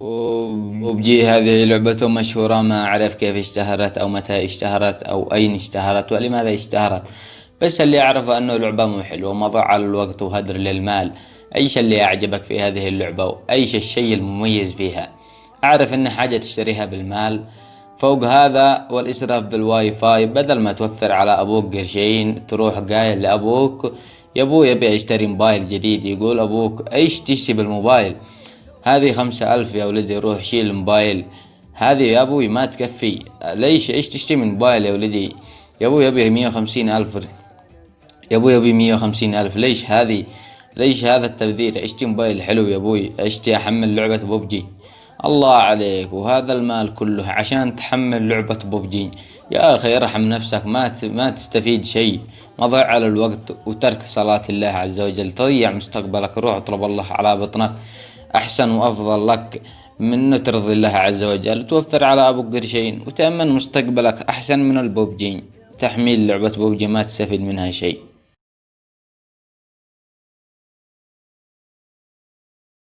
وبجي هذه لعبته مشهورة ما أعرف كيف اشتهرت أو متى اشتهرت أو أين اشتهرت ولماذا اشتهرت. بس اللي أعرفه أنه لعبة مو حلوة مضيعة للوقت وهدر للمال. أيش اللي أعجبك في هذه اللعبة وأيش الشي المميز فيها. أعرف إن حاجة تشتريها بالمال. فوق هذا والإسراف بالواي فاي بدل ما توفر على أبوك قرشين تروح قايل لأبوك يا أبوي أبي أشتري موبايل جديد. يقول أبوك إيش تشتري بالموبايل؟ هذه خمسة ألف يا ولدي روح شيل الموبايل. هذه يا أبوي ما تكفي. ليش إيش تشتري من موبايل يا ولدي؟ يا أبوي أبي مية وخمسين ألف. يا أبوي أبي مية وخمسين ألف. ليش هذه؟ ليش هذا التبذير؟ أشتري موبايل حلو يا أبوي. أشتري أحمل لعبة ببجي. الله عليك وهذا المال كله عشان تحمل لعبة ببجي. يا أخي ارحم نفسك ما ما تستفيد شيء. مضيعة للوقت وترك صلاة الله عز وجل. تضيع مستقبلك روح اطلب الله على بطنك. أحسن وأفضل لك من ترضي الله عز وجل. توفر على أبوك قرشين وتأمن مستقبلك أحسن من البوبجي تحميل لعبة بوبجي ما تستفيد منها شيء.